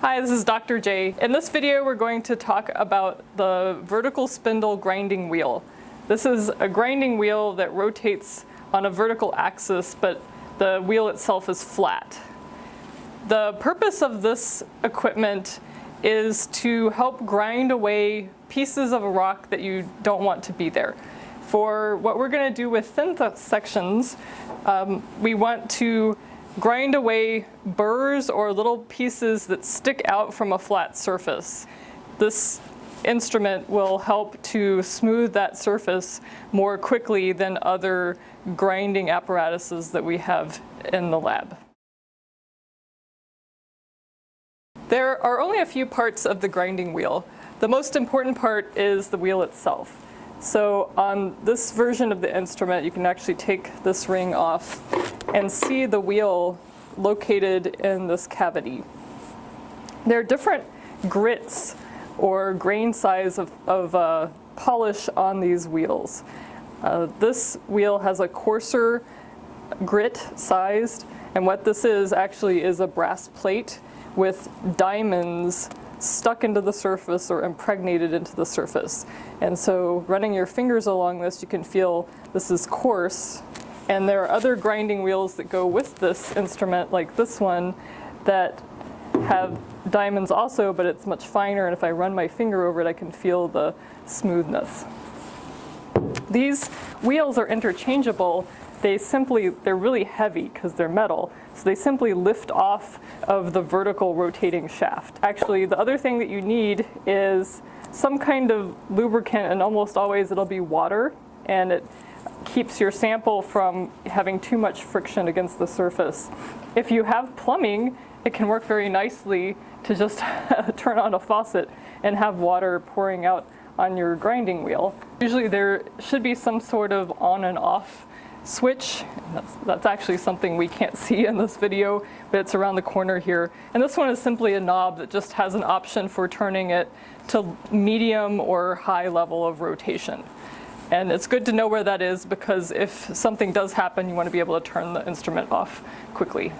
Hi, this is Dr. J. In this video, we're going to talk about the vertical spindle grinding wheel. This is a grinding wheel that rotates on a vertical axis, but the wheel itself is flat. The purpose of this equipment is to help grind away pieces of a rock that you don't want to be there. For what we're going to do with thin sections, um, we want to grind away burrs or little pieces that stick out from a flat surface. This instrument will help to smooth that surface more quickly than other grinding apparatuses that we have in the lab. There are only a few parts of the grinding wheel. The most important part is the wheel itself. So on this version of the instrument, you can actually take this ring off and see the wheel located in this cavity. There are different grits or grain size of, of uh, polish on these wheels. Uh, this wheel has a coarser grit sized, and what this is actually is a brass plate with diamonds stuck into the surface or impregnated into the surface. And so running your fingers along this, you can feel this is coarse. And there are other grinding wheels that go with this instrument, like this one, that have diamonds also, but it's much finer. And if I run my finger over it, I can feel the smoothness. These wheels are interchangeable. They simply, they're really heavy because they're metal. So they simply lift off of the vertical rotating shaft. Actually, the other thing that you need is some kind of lubricant and almost always it'll be water and it keeps your sample from having too much friction against the surface. If you have plumbing, it can work very nicely to just turn on a faucet and have water pouring out on your grinding wheel. Usually there should be some sort of on and off switch. That's, that's actually something we can't see in this video, but it's around the corner here. And this one is simply a knob that just has an option for turning it to medium or high level of rotation. And it's good to know where that is because if something does happen, you want to be able to turn the instrument off quickly.